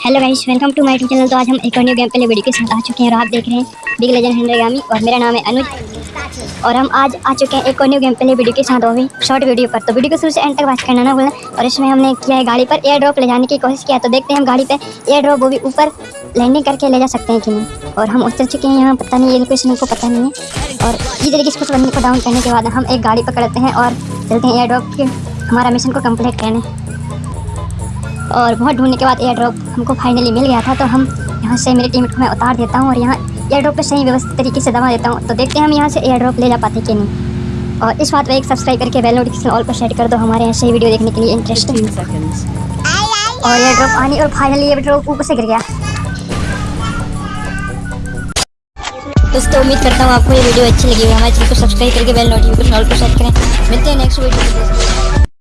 Hello guys welcome to my channel तो आज हम एक और न्यू गेम प्ले वीडियो के साथ आ चुके हैं और आप देख रहे हैं बिग लेजेंड हंड्रेगामी और मेरा नाम है अनुज और हम आज आ चुके हैं एक और न्यू गेम प्ले वीडियो के साथ वो भी शॉर्ट वीडियो पर। तो वीडियो को शुरू से एंड तक वॉच करना ना भूलें। और इसमें हमने किया है गाड़ी पर एयर ड्रॉप ले जाने की कोशिश किया तो देखते हैं हम गाड़ी पर एयर ड्रॉप वो भी ऊपर लैंडिंग करके ले जा सकते हैं कि नहीं। और हम उतर चुके हैं यहाँ, पता नहीं, ये लोकेशन को पता नहीं है। और इस तरीके से कुछ बंदे को डाउन करने के बाद हम एक गाड़ी पकड़ते हैं और चलते हैं एयर ड्रॉप के। हमारा मिशन को कंप्लीट करने। और बहुत ढूँढने के बाद एयर ड्रॉप हमको फाइनली मिल गया था तो हम यहाँ से मेरे टीम को मैं उतार देता हूँ और यहाँ एयर ड्रॉप पर सही व्यवस्थित तरीके से दबा देता हूँ। तो देखते हैं हम यहाँ से एयर ड्रॉप ले जा पाते कि नहीं। और इस बात पर एक सब्सक्राइब करके बेल नोटिफिकेशन ऑल पर सेट कर दो हमारे यहाँ से वीडियो देखने के लिए इंटरेस्टिंग और एयर ड्रॉप आनी और फाइनली एयर ड्रॉप ऊपर से गिर गया। दोस्तों उम्मीद करता हूँ आपको ये वीडियो अच्छी लगी होगी। हमारे चैनल को सब्सक्राइब करके बेल नोटिफिकेशन ऑल पर सेट करें। मिलते हैं नेक्स्ट वीडियो